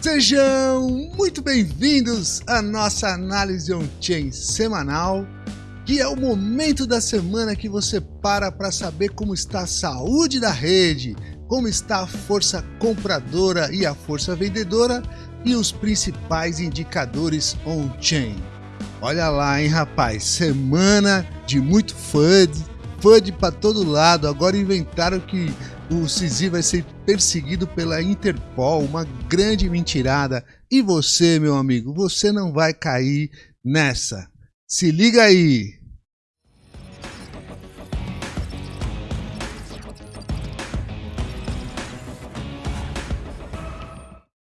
Sejam muito bem-vindos à nossa análise on-chain semanal, que é o momento da semana que você para para saber como está a saúde da rede, como está a força compradora e a força vendedora e os principais indicadores on-chain. Olha lá, hein, rapaz, semana de muito FUD, FUD para todo lado. Agora inventaram que o Sisi vai ser perseguido pela Interpol, uma grande mentirada. E você, meu amigo, você não vai cair nessa. Se liga aí!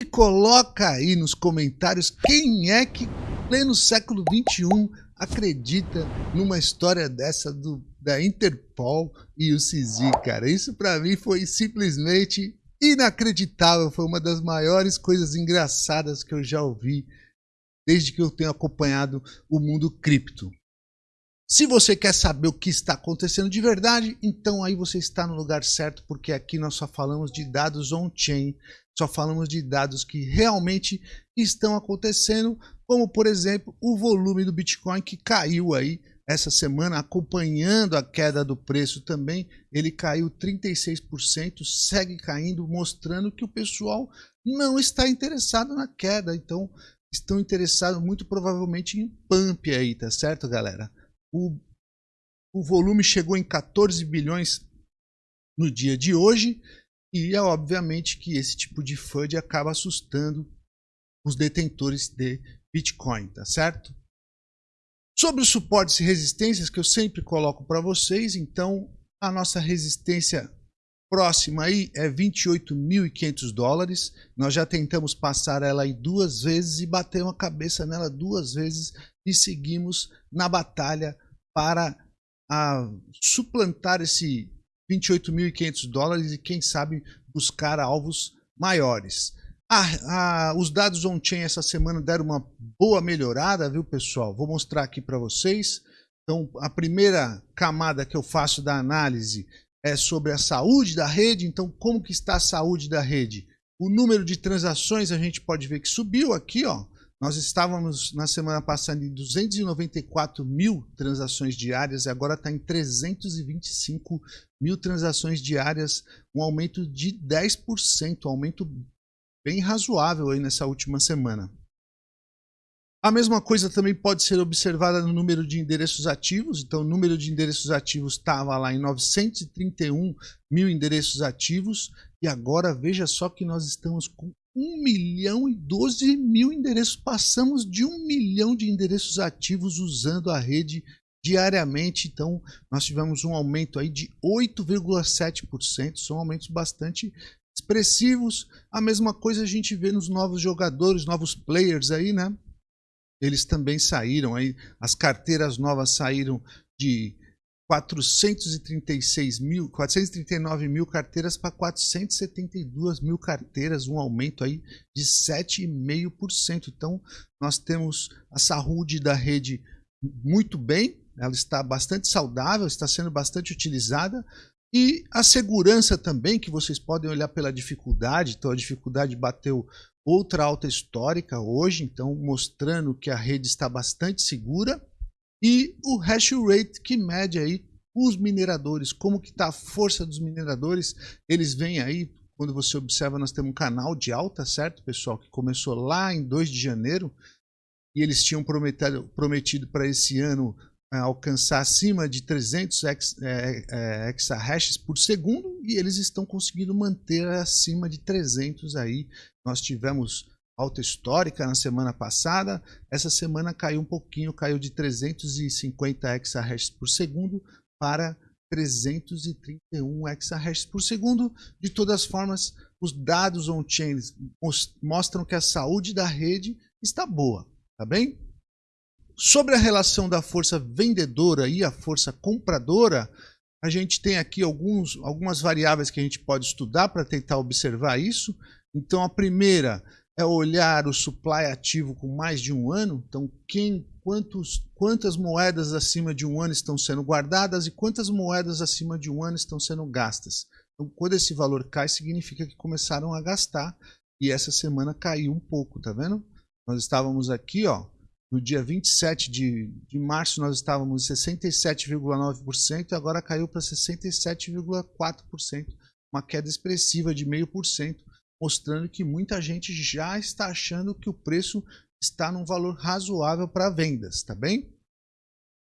E coloca aí nos comentários quem é que, pleno século 21, acredita numa história dessa do da Interpol e o CISI, cara. Isso para mim foi simplesmente inacreditável. Foi uma das maiores coisas engraçadas que eu já ouvi desde que eu tenho acompanhado o mundo cripto. Se você quer saber o que está acontecendo de verdade, então aí você está no lugar certo, porque aqui nós só falamos de dados on-chain, só falamos de dados que realmente estão acontecendo, como por exemplo o volume do Bitcoin que caiu aí essa semana, acompanhando a queda do preço também, ele caiu 36%, segue caindo, mostrando que o pessoal não está interessado na queda. Então, estão interessados muito provavelmente em pump aí, tá certo, galera? O, o volume chegou em 14 bilhões no dia de hoje e é obviamente que esse tipo de FUD acaba assustando os detentores de Bitcoin, tá certo? Sobre os suportes e resistências que eu sempre coloco para vocês, então a nossa resistência próxima aí é 28.500 dólares. Nós já tentamos passar ela aí duas vezes e batemos a cabeça nela duas vezes e seguimos na batalha para a, suplantar esse 28.500 dólares e quem sabe buscar alvos maiores. Ah, ah, os dados on-chain essa semana deram uma boa melhorada, viu, pessoal? Vou mostrar aqui para vocês. Então, a primeira camada que eu faço da análise é sobre a saúde da rede. Então, como que está a saúde da rede? O número de transações a gente pode ver que subiu aqui, ó. Nós estávamos na semana passada em 294 mil transações diárias e agora está em 325 mil transações diárias, um aumento de 10%, um aumento bem razoável aí nessa última semana. A mesma coisa também pode ser observada no número de endereços ativos. Então, o número de endereços ativos estava lá em 931 mil endereços ativos. E agora, veja só que nós estamos com 1 milhão e 12 mil endereços. Passamos de 1 milhão de endereços ativos usando a rede diariamente. Então, nós tivemos um aumento aí de 8,7%. São aumentos bastante expressivos. A mesma coisa a gente vê nos novos jogadores, novos players aí, né? Eles também saíram aí, as carteiras novas saíram de 436 mil, 439 mil carteiras para 472 mil carteiras, um aumento aí de 7,5%. Então, nós temos a saúde da rede muito bem, ela está bastante saudável, está sendo bastante utilizada, e a segurança também, que vocês podem olhar pela dificuldade, então a dificuldade bateu outra alta histórica hoje, então mostrando que a rede está bastante segura. E o hash rate que mede aí os mineradores, como que está a força dos mineradores, eles vêm aí, quando você observa, nós temos um canal de alta, certo, pessoal, que começou lá em 2 de janeiro, e eles tinham prometido, prometido para esse ano alcançar acima de 300 ex, é, é, exahashes por segundo e eles estão conseguindo manter acima de 300 aí. Nós tivemos alta histórica na semana passada, essa semana caiu um pouquinho, caiu de 350 exahashes por segundo para 331 exahashes por segundo. De todas as formas, os dados on-chain mostram que a saúde da rede está boa, tá bem? Sobre a relação da força vendedora e a força compradora, a gente tem aqui alguns, algumas variáveis que a gente pode estudar para tentar observar isso. Então, a primeira é olhar o supply ativo com mais de um ano. Então, quem, quantos, quantas moedas acima de um ano estão sendo guardadas e quantas moedas acima de um ano estão sendo gastas. Então, quando esse valor cai, significa que começaram a gastar e essa semana caiu um pouco, tá vendo? Nós estávamos aqui, ó, no dia 27 de, de março nós estávamos em 67,9% e agora caiu para 67,4%, uma queda expressiva de 0,5%, mostrando que muita gente já está achando que o preço está num valor razoável para vendas, tá bem?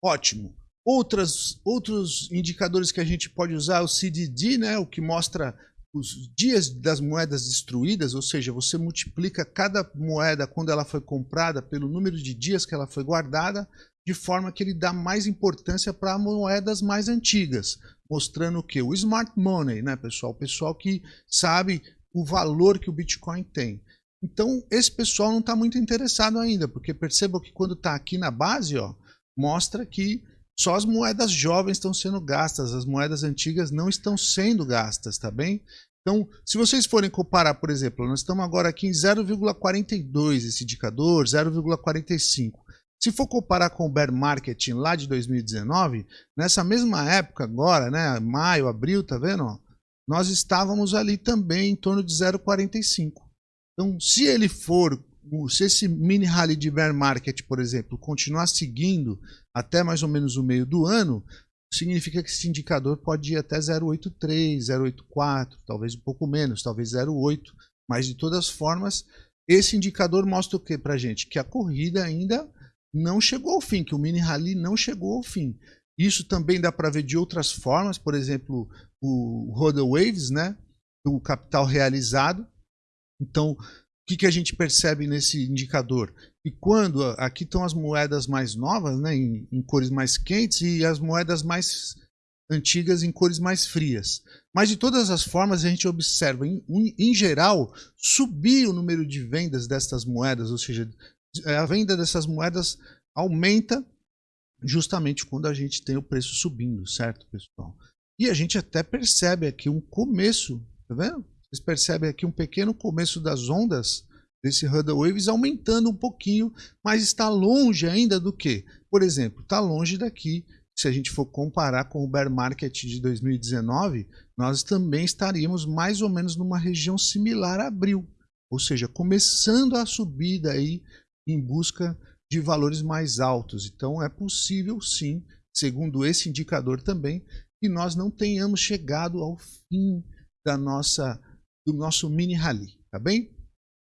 Ótimo. Outras, outros indicadores que a gente pode usar, o CDD, né, o que mostra os dias das moedas destruídas, ou seja, você multiplica cada moeda quando ela foi comprada pelo número de dias que ela foi guardada, de forma que ele dá mais importância para moedas mais antigas, mostrando o que? O smart money, né, pessoal? O pessoal que sabe o valor que o Bitcoin tem. Então, esse pessoal não está muito interessado ainda, porque percebam que quando está aqui na base, ó, mostra que só as moedas jovens estão sendo gastas, as moedas antigas não estão sendo gastas, tá bem? Então, se vocês forem comparar, por exemplo, nós estamos agora aqui em 0,42 esse indicador, 0,45. Se for comparar com o bear market lá de 2019, nessa mesma época agora, né, maio, abril, tá vendo? Nós estávamos ali também em torno de 0,45. Então, se ele for se esse mini rally de bear market, por exemplo, continuar seguindo até mais ou menos o meio do ano, significa que esse indicador pode ir até 0,83, 0,84, talvez um pouco menos, talvez 0,8, mas de todas as formas, esse indicador mostra o que para gente? Que a corrida ainda não chegou ao fim, que o mini rally não chegou ao fim. Isso também dá para ver de outras formas, por exemplo, o Rodel Waves, né? o capital realizado. Então, que, que a gente percebe nesse indicador? E quando aqui estão as moedas mais novas, né, em, em, cores mais quentes, e as moedas mais antigas em cores mais frias. Mas de todas as formas a gente observa, em, em geral, subir o número de vendas destas moedas, ou seja, a venda dessas moedas aumenta justamente quando a gente tem o preço subindo, certo, pessoal? E a gente até percebe aqui um começo, tá vendo? Vocês percebem aqui um pequeno começo das ondas desse Huddle Waves aumentando um pouquinho, mas está longe ainda do que? Por exemplo, está longe daqui. Se a gente for comparar com o bear market de 2019, nós também estaríamos mais ou menos numa região similar a abril, ou seja, começando a subida aí em busca de valores mais altos. Então é possível sim, segundo esse indicador também, que nós não tenhamos chegado ao fim da nossa do nosso mini rally, tá bem?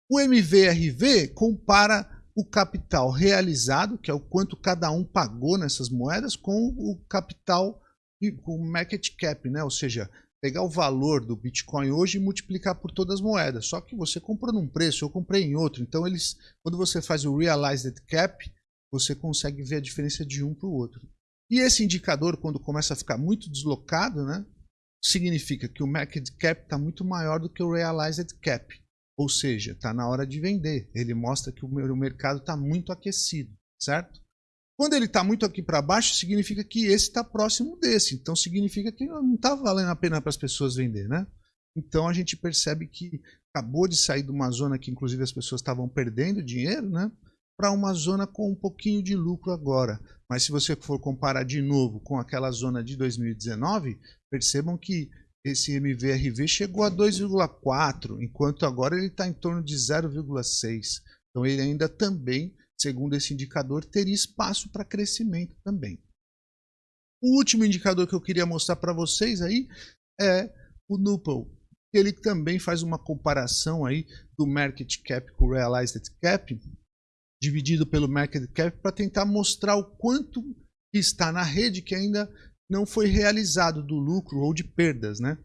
O MVRV compara o capital realizado, que é o quanto cada um pagou nessas moedas, com o capital, com o market cap, né? ou seja, pegar o valor do Bitcoin hoje e multiplicar por todas as moedas. Só que você comprou num preço, eu comprei em outro. Então, eles, quando você faz o Realized Cap, você consegue ver a diferença de um para o outro. E esse indicador, quando começa a ficar muito deslocado, né, significa que o market cap está muito maior do que o realized cap. Ou seja, está na hora de vender. Ele mostra que o mercado está muito aquecido, certo? Quando ele está muito aqui para baixo, significa que esse está próximo desse. Então significa que não está valendo a pena para as pessoas vender, né? Então a gente percebe que acabou de sair de uma zona que inclusive as pessoas estavam perdendo dinheiro, né? Para uma zona com um pouquinho de lucro agora. Mas se você for comparar de novo com aquela zona de 2019, percebam que esse MVRV chegou a 2,4, enquanto agora ele está em torno de 0,6. Então ele ainda também, segundo esse indicador, teria espaço para crescimento também. O último indicador que eu queria mostrar para vocês aí é o Nupel. Ele também faz uma comparação aí do market cap com o realized cap, dividido pelo market cap para tentar mostrar o quanto está na rede que ainda não foi realizado do lucro ou de perdas, né?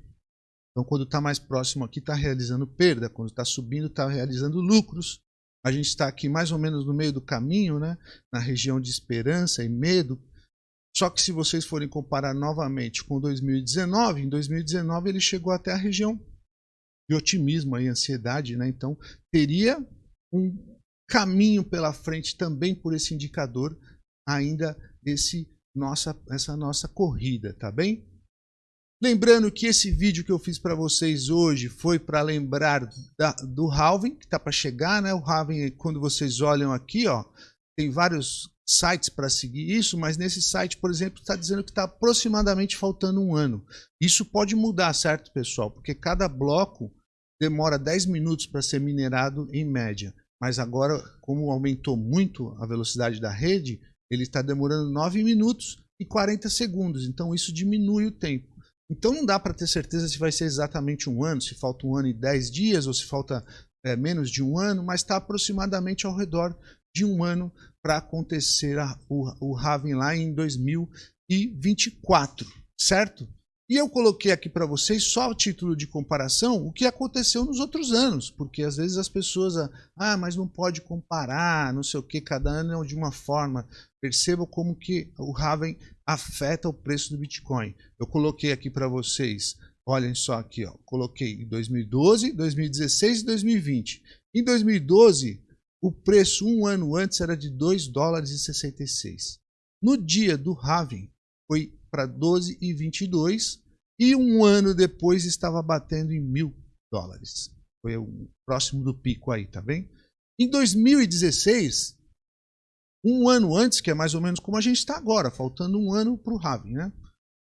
Então, quando está mais próximo aqui, está realizando perda. Quando está subindo, está realizando lucros. A gente está aqui mais ou menos no meio do caminho, né? na região de esperança e medo. Só que se vocês forem comparar novamente com 2019, em 2019 ele chegou até a região de otimismo e ansiedade. Né? Então, teria um caminho pela frente também por esse indicador, ainda esse nossa, essa nossa corrida, tá bem? Lembrando que esse vídeo que eu fiz para vocês hoje foi para lembrar da, do halving, que está para chegar, né? O halving, quando vocês olham aqui, ó, tem vários sites para seguir isso, mas nesse site, por exemplo, está dizendo que está aproximadamente faltando um ano. Isso pode mudar, certo, pessoal? Porque cada bloco demora 10 minutos para ser minerado em média. Mas agora, como aumentou muito a velocidade da rede, ele está demorando 9 minutos e 40 segundos. Então isso diminui o tempo. Então não dá para ter certeza se vai ser exatamente um ano, se falta um ano e 10 dias, ou se falta é, menos de um ano, mas está aproximadamente ao redor de um ano para acontecer a, o, o Raven lá em 2024, certo? E eu coloquei aqui para vocês só o título de comparação, o que aconteceu nos outros anos, porque às vezes as pessoas, ah, mas não pode comparar, não sei o que, cada ano é de uma forma. Percebam como que o Raven afeta o preço do Bitcoin. Eu coloquei aqui para vocês, olhem só aqui, ó, coloquei em 2012, 2016 e 2020. Em 2012, o preço um ano antes era de 2 dólares e 66. No dia do Raven, foi para 12,22 e um ano depois estava batendo em mil dólares. Foi o próximo do pico aí, tá bem? Em 2016, um ano antes, que é mais ou menos como a gente está agora, faltando um ano para o Raven, né?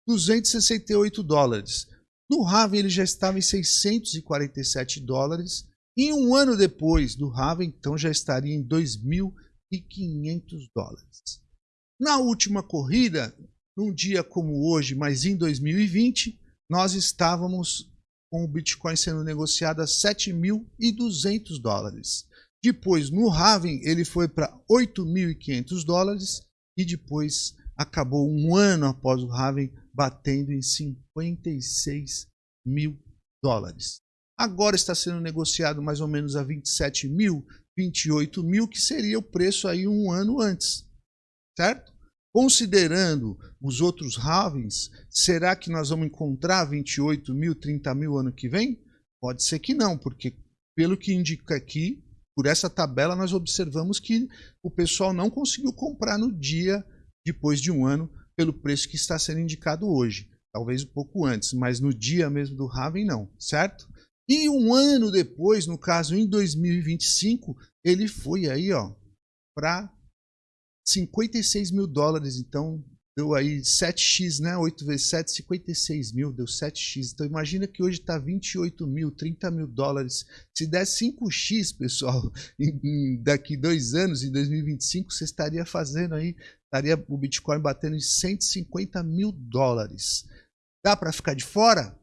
268 dólares. No Raven ele já estava em 647 dólares. E um ano depois do Raven, então já estaria em 2.500 dólares. Na última corrida, num dia como hoje, mas em 2020, nós estávamos com o Bitcoin sendo negociado a 7.200 dólares. Depois, no Raven, ele foi para 8.500 dólares e depois acabou um ano após o Raven batendo em 56 mil dólares. Agora está sendo negociado mais ou menos a 27 mil, 28 mil, que seria o preço aí um ano antes, certo? Considerando os outros Ravens, será que nós vamos encontrar 28 mil, 30 mil ano que vem? Pode ser que não, porque pelo que indica aqui, por essa tabela nós observamos que o pessoal não conseguiu comprar no dia depois de um ano pelo preço que está sendo indicado hoje. Talvez um pouco antes, mas no dia mesmo do Raven não, certo? E um ano depois, no caso em 2025, ele foi aí ó para 56 mil dólares. Então deu aí 7x, né? 8 vezes 7, 56 mil, deu 7x. Então imagina que hoje está 28 mil, 30 mil dólares. Se der 5x, pessoal, em, em, daqui dois anos, em 2025, você estaria fazendo aí, estaria o Bitcoin batendo em 150 mil dólares. Dá para ficar de fora?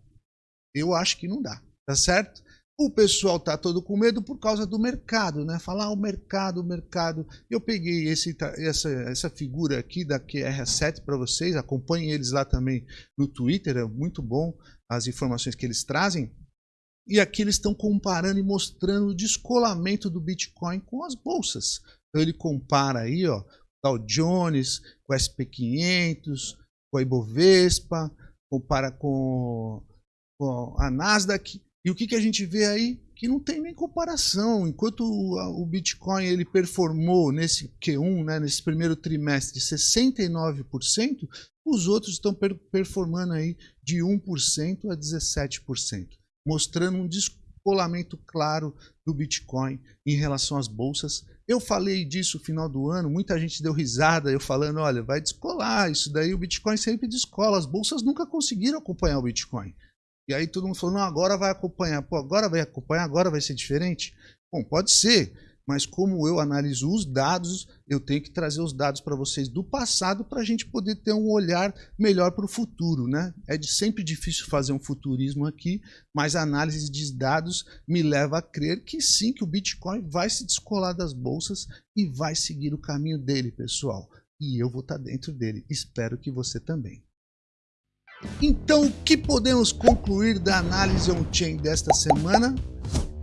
Eu acho que não dá, tá certo? O pessoal tá todo com medo por causa do mercado, né? Falar ah, o mercado, o mercado. Eu peguei esse, essa, essa figura aqui da QR7 para vocês, acompanhem eles lá também no Twitter, é muito bom as informações que eles trazem. E aqui eles estão comparando e mostrando o descolamento do Bitcoin com as bolsas. Então ele compara aí, ó, Dow Jones com o SP500, com a Ibovespa, compara com, com a Nasdaq e o que, que a gente vê aí? Que não tem nem comparação. Enquanto o, o Bitcoin ele performou nesse Q1, né, nesse primeiro trimestre, 69%, os outros estão per performando aí de 1% a 17%, mostrando um descolamento claro do Bitcoin em relação às bolsas. Eu falei disso no final do ano, muita gente deu risada, eu falando, olha, vai descolar, isso daí o Bitcoin sempre descola, as bolsas nunca conseguiram acompanhar o Bitcoin. E aí todo mundo falou, não, agora vai acompanhar. Pô, agora vai acompanhar, agora vai ser diferente? Bom, pode ser, mas como eu analiso os dados, eu tenho que trazer os dados para vocês do passado para a gente poder ter um olhar melhor para o futuro, né? É de, sempre difícil fazer um futurismo aqui, mas a análise de dados me leva a crer que sim, que o Bitcoin vai se descolar das bolsas e vai seguir o caminho dele, pessoal. E eu vou estar tá dentro dele. Espero que você também. Então, o que podemos concluir da análise on-chain desta semana?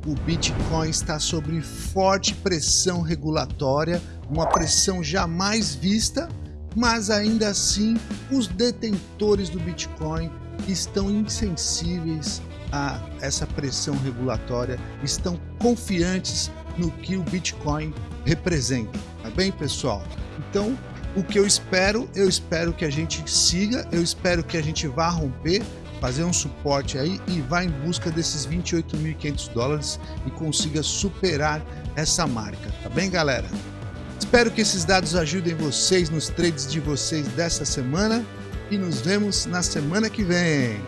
O Bitcoin está sob forte pressão regulatória, uma pressão jamais vista, mas ainda assim os detentores do Bitcoin estão insensíveis a essa pressão regulatória, estão confiantes no que o Bitcoin representa. Tá bem, pessoal? Então, o que eu espero, eu espero que a gente siga, eu espero que a gente vá romper, fazer um suporte aí e vá em busca desses 28.500 dólares e consiga superar essa marca, tá bem galera? Espero que esses dados ajudem vocês nos trades de vocês dessa semana e nos vemos na semana que vem.